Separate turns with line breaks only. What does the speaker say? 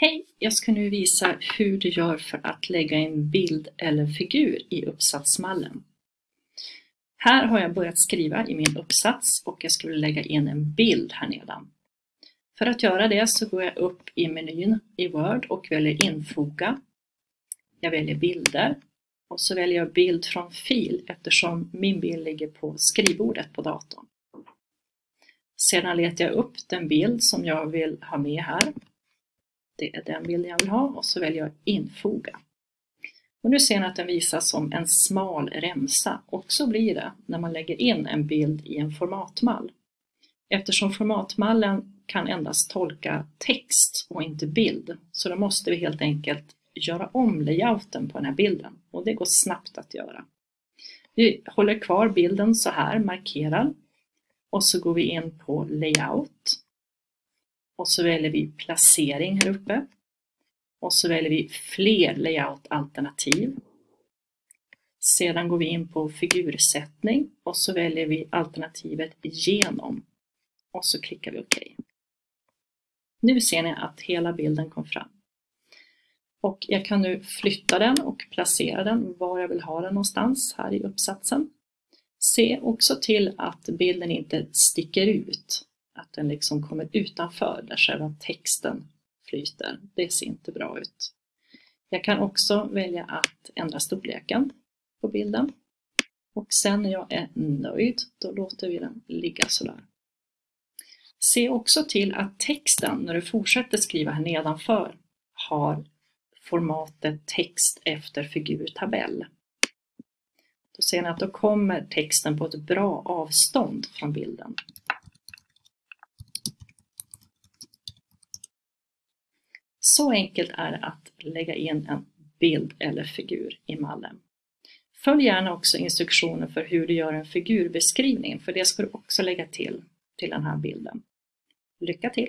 Hej! Jag ska nu visa hur du gör för att lägga en bild eller figur i uppsatsmallen. Här har jag börjat skriva i min uppsats och jag skulle lägga in en bild här nedan. För att göra det så går jag upp i menyn i Word och väljer infoga. Jag väljer bilder och så väljer jag bild från fil eftersom min bild ligger på skrivbordet på datorn. Sedan letar jag upp den bild som jag vill ha med här det är den bilden jag vill ha och så väljer jag infoga. Och nu ser ni att den visas som en smal remsa och så blir det när man lägger in en bild i en formatmall. Eftersom formatmallen kan endast tolka text och inte bild så då måste vi helt enkelt göra om layouten på den här bilden och det går snabbt att göra. Vi håller kvar bilden så här markerad och så går vi in på layout och så väljer vi placering här uppe. Och så väljer vi fler layout-alternativ. Sedan går vi in på figursättning och så väljer vi alternativet genom. Och så klickar vi OK. Nu ser ni att hela bilden kom fram. Och jag kan nu flytta den och placera den var jag vill ha den någonstans här i uppsatsen. Se också till att bilden inte sticker ut att den liksom kommer utanför där själva texten flyter. Det ser inte bra ut. Jag kan också välja att ändra storleken på bilden. Och sen när jag är nöjd, då låter vi den ligga sådär. Se också till att texten, när du fortsätter skriva här nedanför, har formatet text efter figurtabell. Då ser ni att då kommer texten på ett bra avstånd från bilden. Så enkelt är det att lägga in en bild eller figur i mallen. Följ gärna också instruktioner för hur du gör en figurbeskrivning, för det ska du också lägga till till den här bilden. Lycka till!